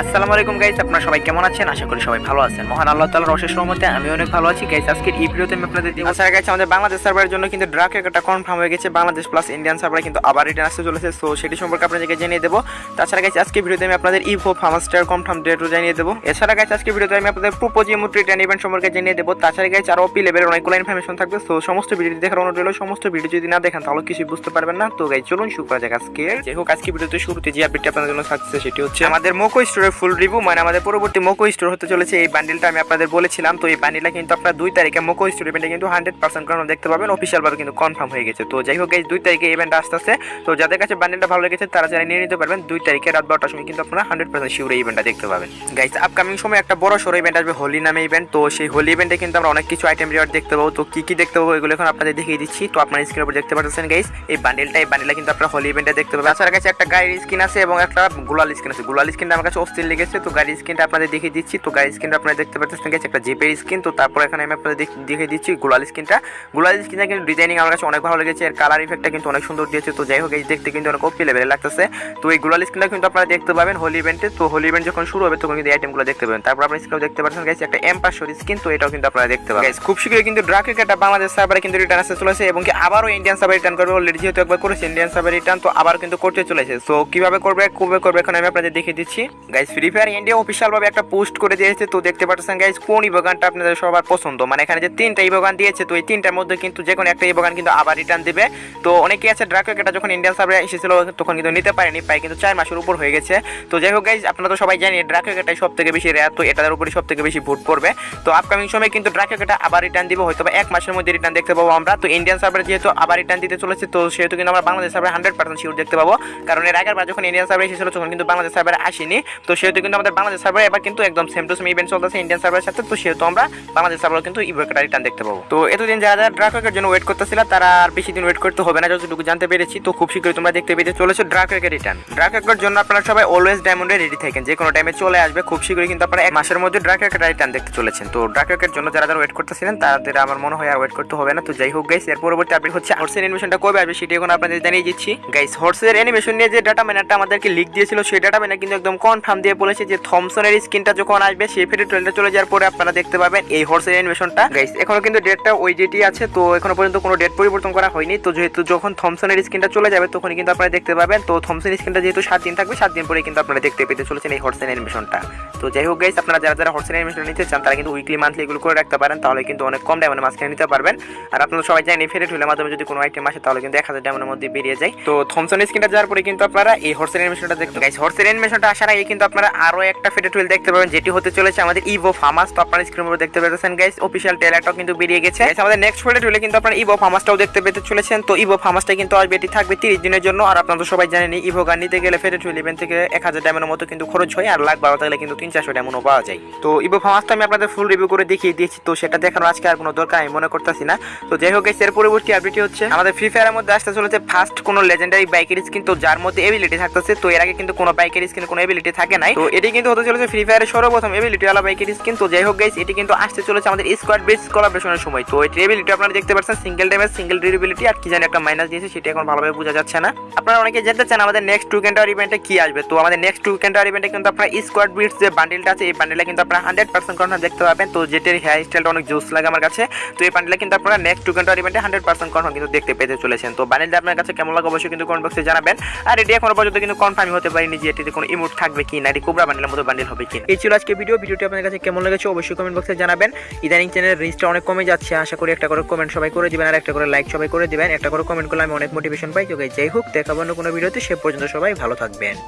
আসসালামু আলাইকুম গাইস আপনারা সবাই কেমন আছেন? আশা করি সবাই ভালো আছেন। মহান আল্লাহ তাআলার অশেষ রহমতে আমি অনেক ভালো আছি। গাইস আজকের এই ভিডিওতে আমি আপনাদের দিব আচ্ছা গাইস আমাদের বাংলাদেশ সার্ভারের জন্য কিন্তু ড্রাক একটা কনফার্ম হয়ে গেছে। বাংলাদেশ প্লাস ইন্ডিয়ান সার্ভারে কিন্তু আবার রিটার্ন আসতে চলেছে। সো সেটি সম্পর্কে আপনাদেরকে জানিয়ে দেবো। তাছাড়া গাইস আজকে ভিডিওতে আমি আপনাদের ইভো ফার্মাস্টার কনফার্ম ডেটও জানিয়ে দেবো। এছাড়া গাইস আজকে ভিডিওতে আমি আপনাদের প্রোপোজ ইমোট রিটার্ন ইভেন্ট সম্পর্কে জানিয়ে দেবো। তাছাড়া গাইস আরও পি লেভেলের অনেকগুলো ইনফরমেশন থাকবে। সো সমস্ত ভিডিওটি দেখার অনুরোধ রইল। সমস্ত ভিডিও যদি না দেখেন তাহলে কিছু বুঝতে পারবেন না। তো গাইস চলুন শুরু করা যাক আজকে। যাই হোক আজকে ভিডিওতে শুরুতে যে আপডেটটি আপনাদের জন্য থাকছে সেটি হচ্ছে আমাদের মোকো স্টোরের ফুল রিভিউ মানে আমাদের পরবর্তী মোকো স্টোর হতে চলেছে। এই বান্ডিলটা আমি আপনাদের বলেছিলাম, তো এই বান্ডিলটা কিন্তু আপনার দুই তারিখে মোকো স্টোর ইভেন্টে কিন্তু হান্ড্রেড পার্সেন্ট কারণ দেখতে পাবেন। অফিসিয়ালভাবে কিন্তু কনফার্ম হয়ে গেছে। তো যাই হোক এই দুই তারিখে ইভেন্ট আসতেছে। তো যাদের কাছে বান্ডিলটা ভালো লেগেছে, তারা যারা নিয়ে নিতে পারবেন, দুই তারিখে রাত বারোটার সময় কিন্তু আপনারা হান্ড্রেড পার্সেন্ট শিউর ইভেন্টটা দেখতে পাবেন। গাইস আপকামিং সময় একটা বড় সড়ো ইভেন্ট আসবে হোলি নামে ইভেন্ট তো সেই হোলি ইভেন্টে কিন্তু আমরা অনেক কিছু আইটেম রিওয়ার্ড দেখতে পাবো। তো কি কি দেখতে পাবো, এগুলো এখন আপনাদের দেখিয়ে দিচ্ছি। তো আপনার স্ক্রিনের উপর দেখতে পাচ্ছেন গাইস এই বান্ডিলটা এই বান্ডিলটা কিন্তু আপনারা হোলি ইভেন্টে দেখতে পাবেন। তাছাড়া কাছে একটা গাড়ির স্কিন আছে এবং একটা গুলাল স্কিন আছে। গুলাল স্কিনটা আমার কাছে অস্থির লেগেছে, তো গাড়ির স্কিনটা আপনাদের দেখিয়ে দিচ্ছি। তো গাড়ির স্কিনটা আপনারা দেখতে পাচ্ছেন গেছে একটা জিপের স্কিন তো তারপর এখানে আমি আপনাদের দেখ- দেখিয়ে দিচ্ছি গুলাল স্কিনটা গুলাল স্কিনটা কিন্তু ডিজাইনিং আমার কাছে অনেক ভালো লেগেছে, এর কালার ইফেক্টটা কিন্তু অনেক সুন্দর দিয়েছে। তো যাই হোক, এই দেখতে কিন্তু অনেক ওপি লেভেলে লাগতেছে। তো এই গুলাল স্কিনটা কিন্তু আপনারা দেখতে পাবেন হোলি ইভেন্টে তো হোলি ইভেন্ট যখন শুরু হবে, তখন কিন্তু এই আইটেমগুলো দেখতে পাবেন। তারপর আপনারা স্ক্রিনে দেখতে পাচ্ছেন গাইস একটা এম পাঁচশোর স্কিন তো এটাও কিন্তু আপনারা দেখতে পাবেন। খুব শীঘ্রই কিন্তু ড্রাক একটা বাংলাদেশ সার্ভারে কিন্তু রিটার্ন আসতে চলেছে এবং কি আবারও ইন্ডিয়ান সার্ভার রিটার্ন করবে অলরেডি যেহেতু একবার করেছে ইন্ডিয়ান সার্ভার রিটার্ন তো আবার কিন্তু করতে চলেছে। সো কীভাবে করবে, কবে করবে, এখন আমি আপনাদের দেখিয়ে দিচ্ছি। Guys free fire India official ভাবে একটা পোস্ট করে দিয়েছে। তো দেখতে পাচ্ছেন গাইস কোন ইভোগানটা আপনাদের সবার পছন্দ? মানে এখানে যে তিনটা ইভোগান দিয়েছে, তো এই তিনটার মধ্যে কিন্তু যে কোনো একটা ইভোগান কিন্তু আবার রিটার্ন দিবে। তো অনেকেই আছে ড্রাক এটা যখন ইন্ডিয়ান সার্ভারে এসেছিল, তখন কিন্তু নিতে পারেনি, প্রায় কিন্তু চার মাসের উপর হয়ে গেছে। তো যাই হোক গাইস আপনারা তো সবাই জানি ড্রাক এটাই সব থেকে বেশি রেয়ার তো এটার উপরে সব থেকে বেশি ভোট পড়বে। তো আপকামিং সময় কিন্তু ড্রাক এটা আবার রিটার্ন দিব হয়তো এক মাসের মধ্যে রিটার্ন দেখতে পাবো আমরা। তো ইন্ডিয়ান সার্ভারে যেহেতু আবার রিটার্ন দিতে চলেছে, তো সেহেতু কিন্তু আমরা বাংলাদেশ সার্ভারে হান্ড্রেড পার্সেন্ট শিওর দেখতে পাবো। কারণ এর আগের বার যখন ইন্ডিয়ান সার্ভারে এসেছিল, তখন কিন্তু বাংলাদেশ সার্ভারে আসেনি। তো সেহেতু কিন্তু আমাদের বাংলাদেশ সার্ভারে এবার কিন্তু একদম সেম টু সেম ইভেন্ট চলতেছে ইন্ডিয়ান সার্ভারের সাথে, তো সেহেতু আমরা বাংলাদেশ সার্ভারে কিন্তু ইভেন্টটা রিটার্ন দেখতে পাবো। তো এতদিন যারা যারা ড্রাকের জন্য ওয়েট করতেছিল, তারা আর বেশি দিন ওয়েট করতে হবে না, যতটুকু জানতে পেরেছি। তো খুব শীঘ্রই তোমরা দেখতে পেতে চলেছো ড্রাকের রিটার্ন ড্রাকের জন্য আপনারা সবাই অলওয়েজ ডায়মন্ডে রেডি থাকেন। যে কোনো টাইমে চলে আসবে, খুব শীঘ্রই কিন্তু আপনারা এক মাসের মধ্যে ড্রাকের রিটার্ন দেখতে চলেছেন। তো ড্রাকের জন্য যারা যারা ওয়েট করতেছিলেন, তাদের আমার মনে হয় আর ওয়েট করতে হবে না। তো যাই হোক গাইস এর পরবর্তী আপডেট হচ্ছে হর্সের অ্যানিমেশনটা কবে আসবে সেটি এখন আপনাদের জানিয়ে দিচ্ছি। গাইস হর্সের অ্যানিমেশন নিয়ে যে ডাটা ম্যানারটা আমাদেরকে লিক দিয়েছিল, সেই ডাটা ম্যানার কিন্তু একদম কনফার্ম দিয়ে বলেছে যে থমসনের স্কিনটা যখন আসবে, সেই ফেটে ট্রেলটা চলে যাওয়ার পরে আপনারা দেখতে পাবেন এই হর্সের অ্যানিমেশনটা গাইস এখনও কিন্তু ডেটটা ওই ডেটই আছে, তো এখনও পর্যন্ত কোনো ডেট পরিবর্তন করা হয়নি। তো যেহেতু যখন থমসনের স্কিনটা চলে যাবে, তখনই কিন্তু আপনারা দেখতে পাবেন। তো থমসন স্কিনটা যেহেতু সাত দিন থাকবে, সাত দিন পরে কিন্তু আপনারা দেখতে পেতে চলেছেন এই হর্সেন অ্যানিমেশনটা তো যাই হোক গাইস আপনারা যারা যারা হর্সেন অ্যানিমেশন নিতে চান, তারা কিন্তু উইকলি মান্থলি এগুলো করে রাখতে পারেন। তাহলে কিন্তু অনেক কম ডায়মন্ডে মাঝখানে নিতে পারবেন। আর আপনারা সবাই জানেন ফেরেট হলে মাধ্যমে যদি কোনো আইটেম আসে, তাহলে কিন্তু এক হাজার ডায়মন্ডের মধ্যে বেরিয়ে যায়। তো থমসন স্কিনটা যাওয়ার পরে কিন্তু আপনারা এই হর্সেন অ্যানিমেশনটা দেখতে গাইস হর্সেন অ্যানিমেশনটা আসার আগে কিন্তু আপনারা আরও একটা ফেটে হুইল দেখতে পাবেন, যেটি হতে চলেছে আমাদের ইভো ফার্মাস তো আপনারা স্ক্রিনের উপর দেখতে পেতেছেন গাইস অফিসিয়াল ট্রেলারটাও কিন্তু বেরিয়ে গেছে। আমাদের নেক্সট ফেরেট হুইলে কিন্তু আপনারা ইভো ফার্মাসটাও দেখতে পেতে চলেছেন, তো ইভো ফার্মাসটা কিন্তু আসবে, এটি থাকবে তিরিশ দিনের জন্য। আর আপনারা তো সবাই জানেন ইভো গান নিতে গেলে ফেরেট হুইল ইভেন্ট থেকে এক হাজার ডায়মন্ডের মতো কিন্তু খরচ হয়, আর লাখ বারো থাকলে কিন্তু তিন চারশো ডায়মন্ডও পাওয়া যায়। তো ইভো ফার্মাসটা আমি আপনাদের ফুল রিভিউ করে দেখিয়ে দিয়েছি, তো সেটা দেখানোর আজকে আর কোনো দরকার আমি মনে করতেছি না। তো যাই হোক এর পরবর্তী আপডেটটি হচ্ছে, আমাদের ফ্রি ফায়ারের মধ্যে আসতে চলেছে ফার্স্ট কোনো লেজেন্ডারি বাইকের স্কিন তো যার মধ্যে এবিলিটি থাকতেছে, তো এর আগে কিন্তু কোনো বাইকের স্কিন কোনো এবিলিটি থাকে নাই। তো এটি কিন্তু হতে চলেছে ফ্রি ফায়ারের সর্বপ্রথম এবিলিটি ওয়ালা বাইকের স্কিন তো যাই হোক গাইস এটি কিন্তু আসতে চলেছে আমাদের স্কোয়াড বেস কোলাবরেশনের সময়। তো এটি এবিলিটি আপনারা দেখতে পাচ্ছেন সিঙ্গেল ড্যামেজ সিঙ্গেল ডিউরেবিলিটি আর কি জানি একটা মাইনাস দিয়েছে, সেটা এখন ভালোভাবে বোঝা যাচ্ছে না। আপনারা অনেকে জানতে চান আমাদের নেক্সট টু ক্যান্টার ইভেন্টে কি আসবে। তো আমাদের নেক্সট টু ক্যান্টার ইভেন্টে কিন্তু আপনারা স্কোয়াড বিটস যে বান্ডিলটা আছে, এই বান্ডিলটা কিন্তু আপনারা হান্ড্রেড পার্সেন্ট কনফার্ম দেখতে পাবেন। তো যেটির হেয়ার স্টাইলটা অনেক জোস লাগে আমার কাছে। তো এই বান্ডিলটা কিন্তু আপনারা নেক্সট টু ক্যান্টার ইভেন্টে হান্ড্রেড পার্সেন্ট কনফার্ম কিন্তু দেখতে পেতে চলেছেন। তো বান্ডিলটা আপনার কাছে কেমন লাগে অবশ্যই কিন্তু কমেন্ট বক্সে জানাবেন। আর এটি এখনও পর্যন্ত কিন্তু কনফার্ম হতে পারিনি যে এটিতে কোনো ইমোট থাকবে কি না এটি কোবরা বান্ডেলের মতো বান্ডেল হবে কিনা। এই ছিল আজকে ভিডিও ভিডিওটি আপনাদের কাছে কেমন লেগেছে অবশ্যই কমেন্ট বক্সে জানাবেন। ইদানিং চ্যানেলের রিচটা অনেক কমে যাচ্ছে। আশা করি একটা করে কমেন্ট সবাই করে দেবেন আর একটা করে লাইক সবাই করে দেবেন। একটা করে কমেন্ট করলে আমি অনেক মোটিভেশন পাই। তো যাই হোক, দেখাবো অন্য কোনো ভিডিওতে সে পর্যন্ত সবাই ভালো থাকবেন।